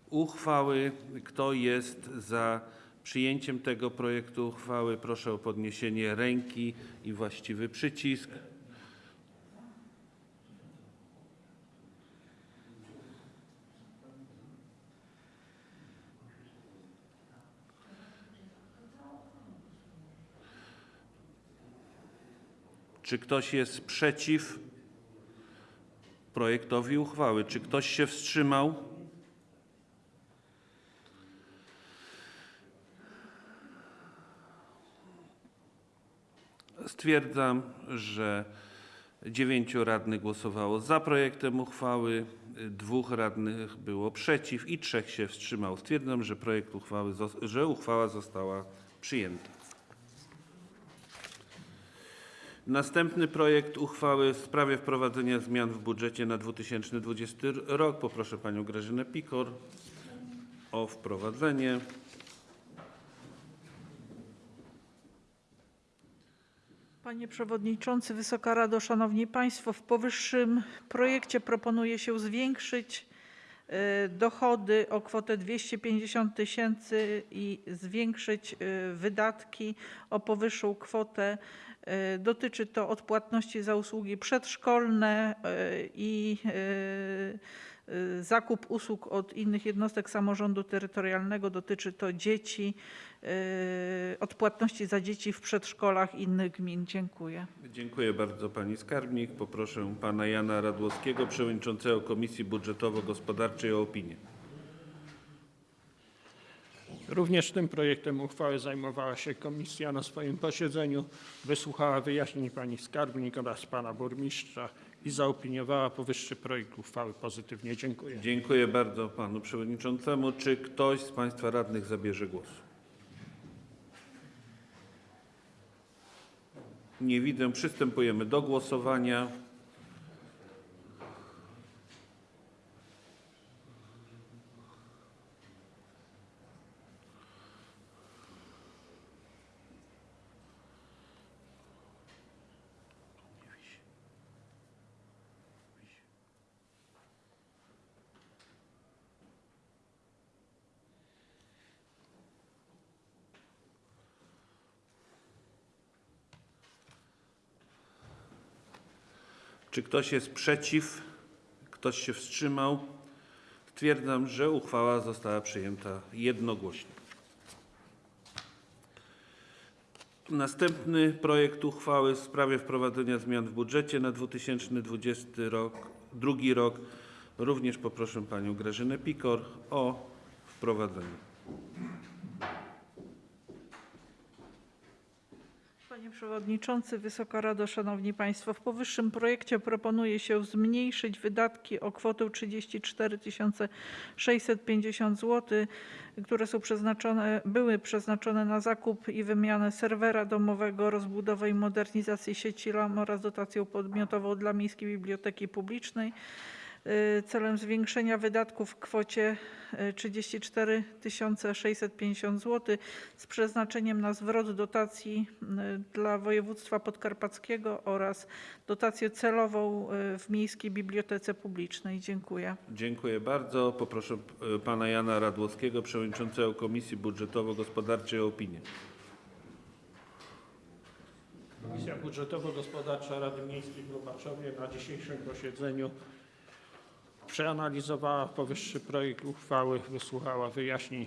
uchwały. Kto jest za przyjęciem tego projektu uchwały? Proszę o podniesienie ręki i właściwy przycisk. Czy ktoś jest przeciw projektowi uchwały? Czy ktoś się wstrzymał? Stwierdzam, że dziewięciu radnych głosowało za projektem uchwały, dwóch radnych było przeciw i trzech się wstrzymało. Stwierdzam, że projekt uchwały, że uchwała została przyjęta. Następny projekt uchwały w sprawie wprowadzenia zmian w budżecie na 2020 rok. Poproszę panią Grażynę Pikor o wprowadzenie. Panie Przewodniczący, Wysoka Rado, Szanowni Państwo, w powyższym projekcie proponuje się zwiększyć e, dochody o kwotę 250 tysięcy i zwiększyć e, wydatki o powyższą kwotę. E, Dotyczy to odpłatności za usługi przedszkolne e, i e, zakup usług od innych jednostek samorządu terytorialnego. Dotyczy to dzieci, odpłatności za dzieci w przedszkolach innych gmin. Dziękuję. Dziękuję bardzo pani skarbnik. Poproszę pana Jana Radłowskiego, przewodniczącego Komisji Budżetowo-Gospodarczej o opinię. Również tym projektem uchwały zajmowała się komisja na swoim posiedzeniu, wysłuchała wyjaśnień pani skarbnik oraz pana burmistrza i zaopiniowała powyższy projekt uchwały pozytywnie. Dziękuję. Dziękuję bardzo panu przewodniczącemu. Czy ktoś z państwa radnych zabierze głos? Nie widzę. Przystępujemy do głosowania. Czy ktoś jest przeciw? Ktoś się wstrzymał? Stwierdzam, że uchwała została przyjęta jednogłośnie. Następny projekt uchwały w sprawie wprowadzenia zmian w budżecie na 2020 rok, drugi rok. Również poproszę panią Grażynę Pikor o wprowadzenie. Panie Przewodniczący, Wysoka Rado, Szanowni Państwo, w powyższym projekcie proponuje się zmniejszyć wydatki o kwotę 34 650 zł, które są przeznaczone, były przeznaczone na zakup i wymianę serwera domowego, rozbudowę i modernizację sieci LAN oraz dotację podmiotową dla Miejskiej Biblioteki Publicznej. Y, Celem zwiększenia wydatków w kwocie y, 34 650 zł z przeznaczeniem na zwrot dotacji y, dla województwa podkarpackiego oraz dotację celową y, w Miejskiej Bibliotece Publicznej. Dziękuję. Dziękuję bardzo. Poproszę pana Jana Radłowskiego, przewodniczącego Komisji Budżetowo-Gospodarczej o opinię. Komisja Budżetowo-Gospodarcza Rady Miejskiej w Lubaczowie na dzisiejszym posiedzeniu przeanalizowała powyższy projekt uchwały, wysłuchała wyjaśnień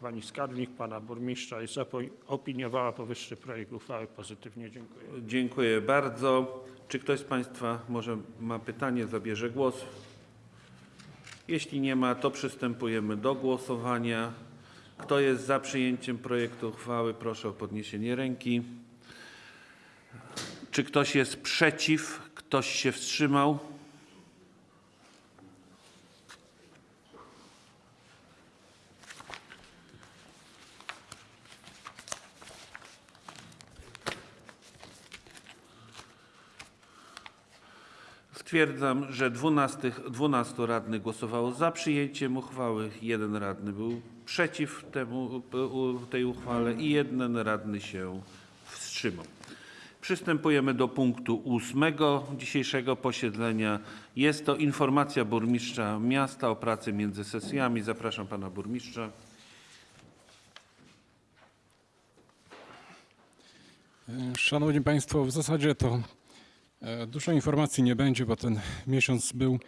pani skarbnik, pana burmistrza i zaopiniowała powyższy projekt uchwały pozytywnie. Dziękuję. Dziękuję bardzo. Czy ktoś z Państwa może ma pytanie, zabierze głos? Jeśli nie ma, to przystępujemy do głosowania. Kto jest za przyjęciem projektu uchwały, proszę o podniesienie ręki. Czy ktoś jest przeciw? Ktoś się wstrzymał? Stwierdzam, że 12, 12 radnych głosowało za przyjęciem uchwały, jeden radny był przeciw temu, tej uchwale i jeden radny się wstrzymał. Przystępujemy do punktu ósmego dzisiejszego posiedzenia. Jest to informacja burmistrza miasta o pracy między sesjami. Zapraszam pana burmistrza. Szanowni Państwo, w zasadzie to dużo informacji nie będzie, bo ten miesiąc był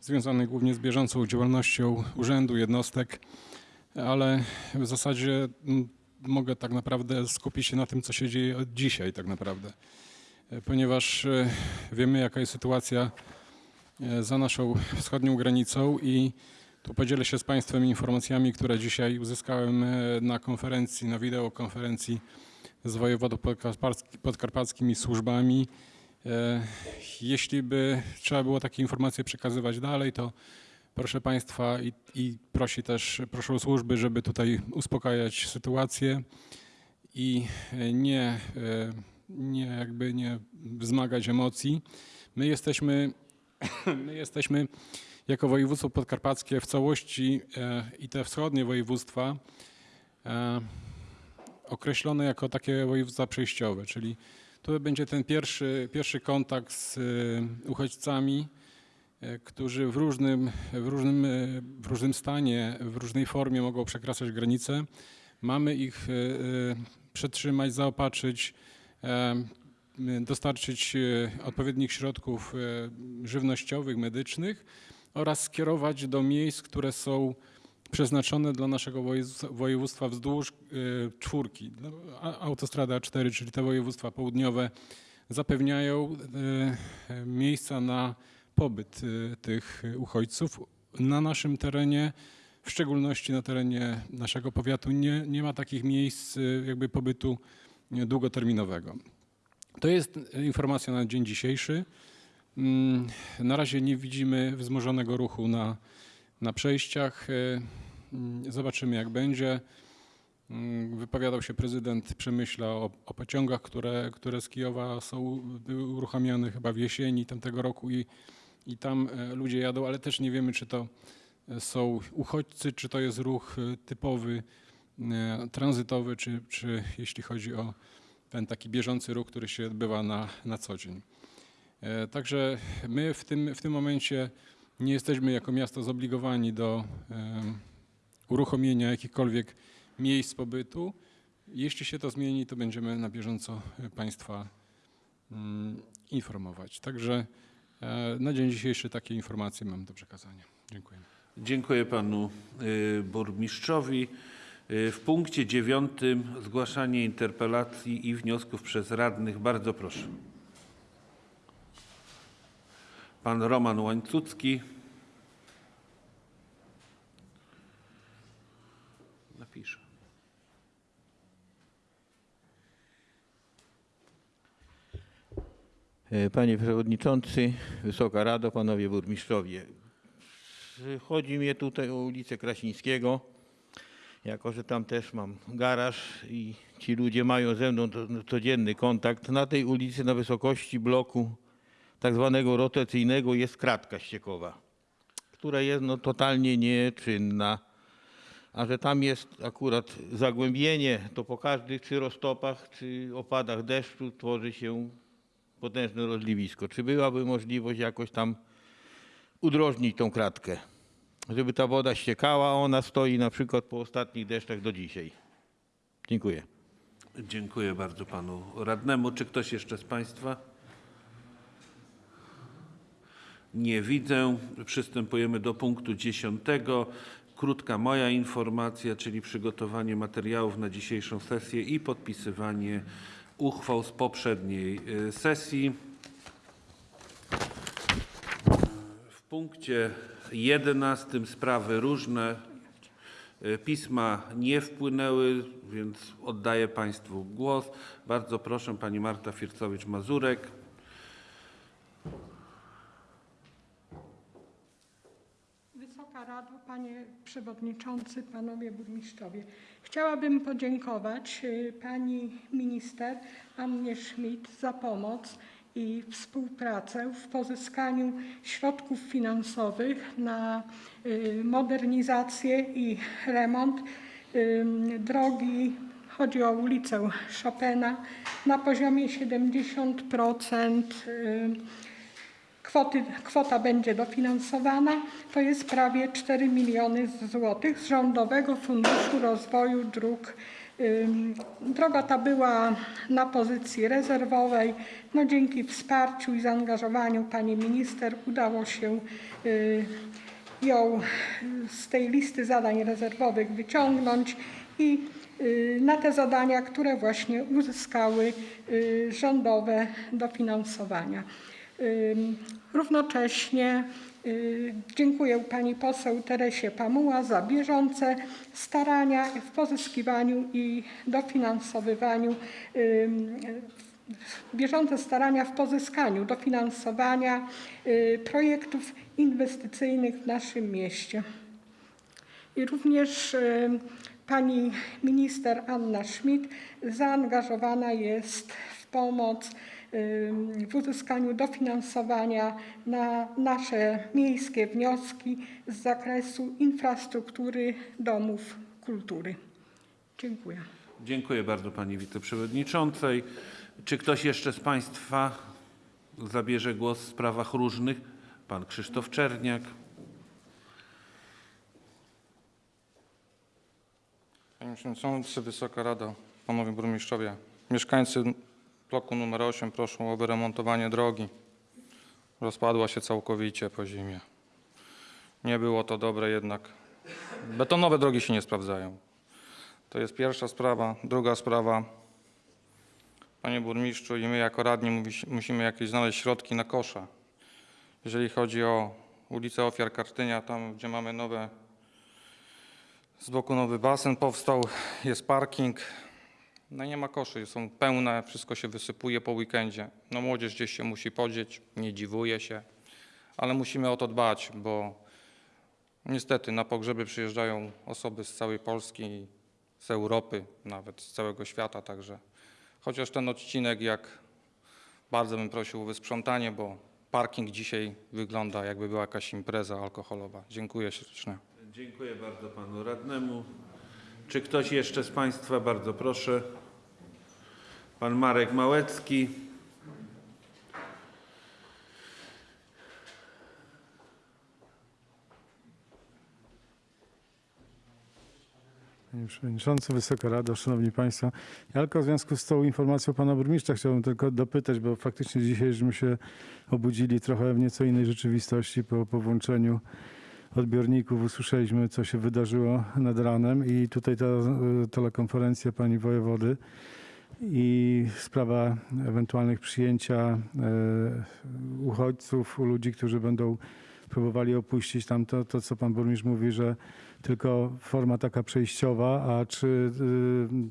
związany głównie z bieżącą działalnością urzędu, jednostek, ale w zasadzie mogę tak naprawdę skupić się na tym, co się dzieje od dzisiaj tak naprawdę, E, ponieważ e, wiemy, jaka jest sytuacja e, za naszą wschodnią granicą i tu podzielę się z Państwem informacjami, które dzisiaj uzyskałem e, na konferencji, na wideokonferencji z wojewodą podkarpacki- podkarpackim i służbami. E, Jeśli by trzeba było takie informacje przekazywać dalej, to proszę Państwa i, i prosi też, proszę służby, żeby tutaj uspokajać sytuację i e, nie, e, nie jakby nie wzmagać emocji. My jesteśmy, my jesteśmy jako województwo podkarpackie w całości i te wschodnie województwa określone jako takie województwa przejściowe, czyli to będzie ten pierwszy, pierwszy kontakt z y, uchodźcami, y, którzy w różnym, w, różnym, y, w różnym stanie, w różnej formie mogą przekraczać granice. Mamy ich przetrzymać, zaopatrzyć, dostarczyć odpowiednich środków żywnościowych, medycznych oraz skierować do miejsc, które są przeznaczone dla naszego województwa- wzdłuż y, czwórki. No, Autostrada 4, czyli te województwa południowe, zapewniają y, y, miejsca na pobyt tych uchodźców. Na naszym terenie, w szczególności na terenie naszego powiatu, nie, nie ma takich miejsc jakby pobytu długoterminowego. To jest informacja na dzień dzisiejszy. Mm, Na razie nie widzimy wzmożonego ruchu na, na przejściach. Mm, Zobaczymy, jak będzie. Mm, Wypowiadał się prezydent Przemyśla o, o pociągach, które, które z Kijowa są, były uruchamiane chyba w jesieni tamtego roku i, i tam e, ludzie jadą, ale też nie wiemy, czy to e, są uchodźcy, czy to jest ruch e, typowy, tranzytowy, czy, czy jeśli chodzi o ten taki bieżący ruch, który się odbywa na, na co dzień. Także my w tym, w tym momencie nie jesteśmy jako miasto zobligowani do uruchomienia jakichkolwiek miejsc pobytu. Jeśli się to zmieni, to będziemy na bieżąco e, Państwa mm, informować. Także e, na dzień dzisiejszy takie informacje mam do przekazania. Dziękuję. Dziękuję panu y, burmistrzowi. W punkcie dziewiątym zgłaszanie interpelacji i wniosków przez radnych. Bardzo proszę. Pan Roman Łańcucki. Napiszę. E, Panie Przewodniczący, Wysoka Rado, Panowie Burmistrzowie. Chodzi mi tutaj o ulicę Krasińskiego, jako że tam też mam garaż i ci ludzie mają ze mną to- codzienny kontakt. Na tej ulicy na wysokości bloku tak zwanego rotacyjnego jest kratka ściekowa, która jest no, totalnie nieczynna. A że tam jest akurat zagłębienie, to po każdych czy roztopach, czy opadach deszczu tworzy się potężne rozliwisko. Czy byłaby możliwość jakoś tam udrożnić tą kratkę, żeby ta woda ściekała, a ona stoi na przykład po ostatnich deszczach do dzisiaj? Dziękuję. Dziękuję bardzo panu radnemu. Czy ktoś jeszcze z państwa? Nie widzę. Przystępujemy do punktu dziesiątego. Krótka moja informacja, czyli przygotowanie materiałów na dzisiejszą sesję i podpisywanie uchwał z poprzedniej y, sesji. W punkcie 11 sprawy różne. Y, Pisma nie wpłynęły, więc oddaję Państwu głos. Bardzo proszę Pani Marta Fircowicz-Mazurek. Wysoka Rado, Panie Przewodniczący, Panowie Burmistrzowie. Chciałabym podziękować y, Pani Minister Annie Schmidt za pomoc i współpracę w pozyskaniu środków finansowych na y, modernizację i remont ym, drogi. Chodzi o ulicę Chopina, na poziomie 70% y, kwoty, kwota będzie dofinansowana. To jest prawie 4 miliony złotych z Rządowego Funduszu Rozwoju Dróg. Droga ta była na pozycji rezerwowej. No, dzięki wsparciu i zaangażowaniu pani minister udało się y, ją z tej listy zadań rezerwowych wyciągnąć i y, na te zadania, które właśnie uzyskały y, rządowe dofinansowania. Równocześnie y, dziękuję pani poseł Teresie Pamuła za bieżące starania w pozyskiwaniu i dofinansowywaniu bieżące starania w pozyskaniu dofinansowania y, projektów inwestycyjnych w naszym mieście. I również y, pani minister Anna Schmidt zaangażowana jest w pomoc w uzyskaniu dofinansowania na nasze miejskie wnioski z zakresu infrastruktury domów kultury. Dziękuję. Dziękuję bardzo pani wiceprzewodniczącej. Czy ktoś jeszcze z państwa zabierze głos w sprawach różnych? Pan Krzysztof Czerniak. Panie Przewodniczący, Wysoka Rado, Panowie Burmistrzowie. Mieszkańcy bloku numer 8 proszą o wyremontowanie drogi. Rozpadła się całkowicie po zimie. Nie było to dobre jednak. Betonowe drogi się nie sprawdzają. To jest pierwsza sprawa. Druga sprawa. Panie Burmistrzu i my jako radni musi- musimy jakieś znaleźć środki na kosza. Jeżeli chodzi o ulicę Ofiar Kartynia, tam gdzie mamy nowe z boku nowy basen powstał, jest parking. No nie ma koszy, są pełne, wszystko się wysypuje po weekendzie. No młodzież gdzieś się musi podzieć, nie dziwuję się, ale musimy o to dbać, bo niestety na pogrzeby przyjeżdżają osoby z całej Polski, z Europy, nawet z całego świata, także chociaż ten odcinek, jak bardzo bym prosił o wysprzątanie, bo parking dzisiaj wygląda jakby była jakaś impreza alkoholowa. Dziękuję serdecznie. Dziękuję bardzo panu radnemu. Czy ktoś jeszcze z państwa? Bardzo proszę. Pan Marek Małecki. Panie Przewodniczący, Wysoka Rado, Szanowni Państwo. Ja tylko w związku z tą informacją Pana Burmistrza chciałbym tylko dopytać, bo faktycznie dzisiaj żeśmy się obudzili trochę w nieco innej rzeczywistości po, po włączeniu odbiorników. Usłyszeliśmy, co się wydarzyło nad ranem i tutaj ta e, telekonferencja Pani Wojewody i sprawa ewentualnych przyjęcia e, uchodźców, ludzi, którzy będą próbowali opuścić tam to, to, co Pan Burmistrz mówi, że tylko forma taka przejściowa, a czy y,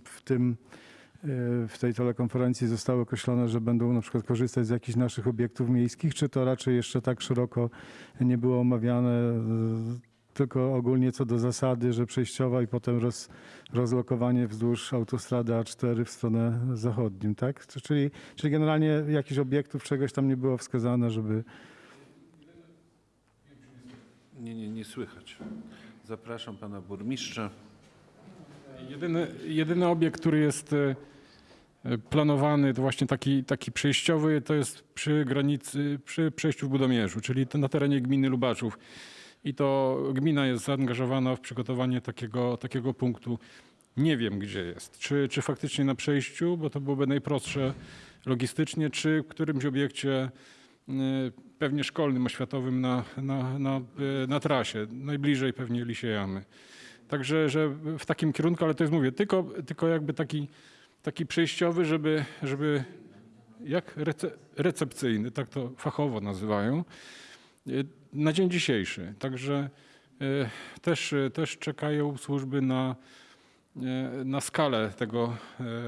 w tym y, w tej telekonferencji zostało określone, że będą na przykład korzystać z jakichś naszych obiektów miejskich, czy to raczej jeszcze tak szeroko nie było omawiane, tylko ogólnie co do zasady, że przejściowa i potem roz, rozlokowanie wzdłuż autostrady A4 w stronę zachodnią, tak? Czyli, czyli generalnie jakichś obiektów, czegoś tam nie było wskazane, żeby Nie, nie, nie słychać. Zapraszam pana burmistrza. Jedyny, jedyny obiekt, który jest e, planowany, to właśnie taki, taki przejściowy, to jest przy granicy, przy przejściu w Budomierzu, czyli na terenie gminy Lubaczów. I to gmina jest zaangażowana w przygotowanie takiego, takiego punktu. Nie wiem, gdzie jest. Czy, czy faktycznie na przejściu, bo to byłoby najprostsze logistycznie, czy w którymś obiekcie y, pewnie szkolnym, oświatowym na, na, na, y, na trasie, najbliżej pewnie Lisiejamy. Także że w takim kierunku, ale to jest, mówię, tylko, tylko jakby taki, taki przejściowy, żeby, żeby jak rece, recepcyjny, tak to fachowo nazywają, na dzień dzisiejszy. Także y, też, y, też czekają służby na, y, na skalę tego,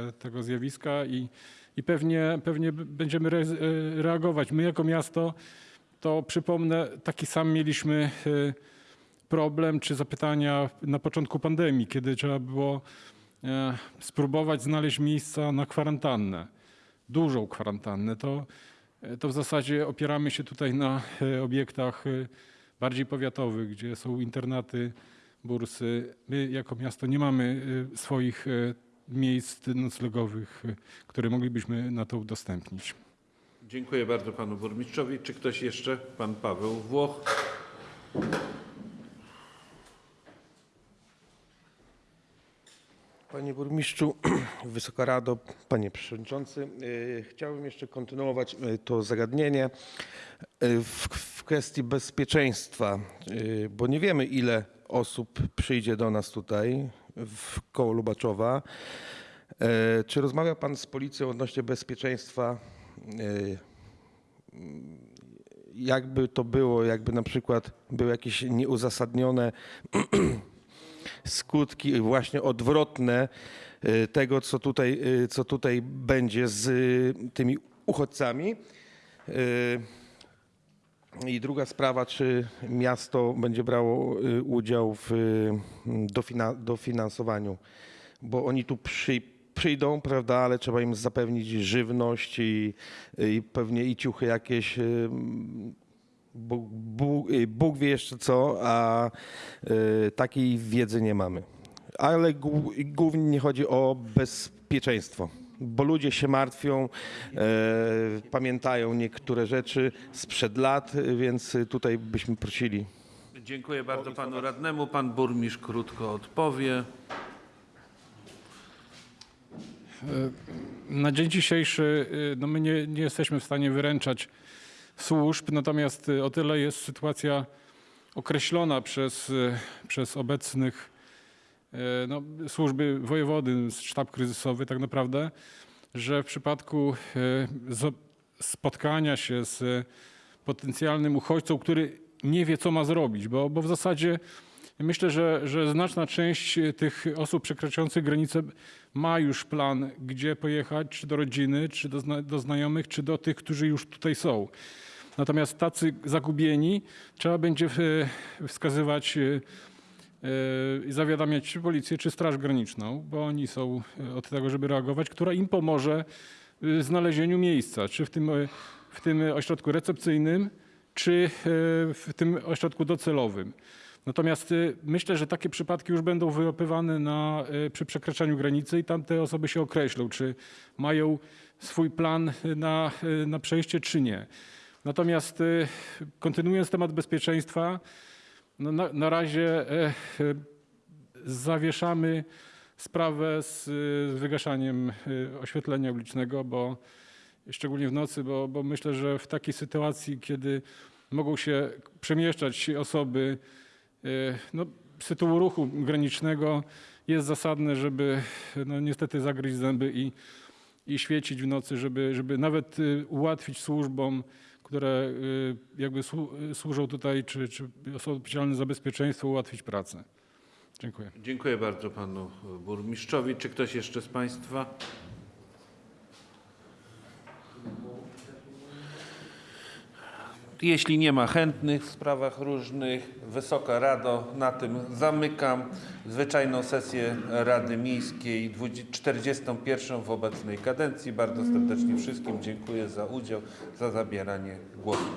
y, tego zjawiska i, i pewnie, pewnie będziemy re, y, reagować. My jako miasto, to przypomnę, taki sam mieliśmy y, problem czy zapytania na początku pandemii, kiedy trzeba było e, spróbować znaleźć miejsca na kwarantannę, dużą kwarantannę, to, to w zasadzie opieramy się tutaj na e, obiektach e, bardziej powiatowych, gdzie są internaty, bursy. My jako miasto nie mamy e, swoich e, miejsc noclegowych, e, które moglibyśmy na to udostępnić. Dziękuję bardzo panu burmistrzowi. Czy ktoś jeszcze? Pan Paweł Włoch. Panie Burmistrzu, Wysoka Rado, Panie Przewodniczący, y, chciałbym jeszcze kontynuować y, to zagadnienie y, w, w kwestii bezpieczeństwa, bo nie wiemy ile osób przyjdzie do nas tutaj w koło Lubaczowa. Czy rozmawia Pan z policją odnośnie bezpieczeństwa? Jakby to było, jakby na przykład były jakieś nieuzasadnione skutki właśnie odwrotne y, tego, co tutaj, y, co tutaj będzie z y, tymi uchodźcami. I druga sprawa, czy miasto będzie brało udział w dofina- dofinansowaniu, bo oni tu przy, przyjdą, prawda, ale trzeba im zapewnić żywność i, i pewnie i ciuchy jakieś. Bóg, Bóg, y, Bóg wie jeszcze co, a y, takiej wiedzy nie mamy. Ale głó- głównie chodzi o bezpieczeństwo, bo ludzie się martwią, e, pamiętają niektóre rzeczy sprzed lat, więc tutaj byśmy prosili. Dziękuję bardzo panu radnemu. Pan burmistrz krótko odpowie. Na dzień dzisiejszy y, no my nie, nie jesteśmy w stanie wyręczać służb, natomiast y, o tyle jest sytuacja określona przez, y, przez obecnych y, no, służby wojewody, sztab kryzysowy tak naprawdę, że w przypadku spotkania się z potencjalnym uchodźcą, który nie wie, co ma zrobić, bo, bo w zasadzie myślę, że, że znaczna część tych osób przekraczających granicę ma już plan, gdzie pojechać, czy do rodziny, czy do, zna- do znajomych, czy do tych, którzy już tutaj są. Natomiast tacy zagubieni trzeba będzie e, wskazywać e, e, i zawiadamiać czy policję, czy Straż Graniczną, bo oni są e, od tego, żeby reagować, która im pomoże w znalezieniu miejsca, czy w tym, e, w tym ośrodku recepcyjnym, czy e, w tym ośrodku docelowym. Natomiast y, myślę, że takie przypadki już będą wyłapywane na, y, przy przekraczaniu granicy i tam te osoby się określą, czy mają swój plan y, na, na przejście, czy nie. Natomiast kontynuując temat bezpieczeństwa, no na, na razie e, e, zawieszamy sprawę z, z wygaszaniem oświetlenia ulicznego, bo szczególnie w nocy, bo, bo myślę, że w takiej sytuacji, kiedy mogą się przemieszczać osoby no, z tytułu ruchu granicznego, jest zasadne, żeby no, niestety zagryźć zęby i, i świecić w nocy, żeby, żeby nawet y, ułatwić służbom, które y, jakby y, służą tutaj, czy, czy są odpowiedzialne za bezpieczeństwo, ułatwić pracę. Dziękuję. Dziękuję bardzo panu burmistrzowi. Czy ktoś jeszcze z państwa? Jeśli nie ma chętnych w sprawach różnych, Wysoka Rado, na tym zamykam zwyczajną sesję Rady Miejskiej 20 41 w obecnej kadencji. Bardzo serdecznie wszystkim dziękuję za udział, za zabieranie głosu.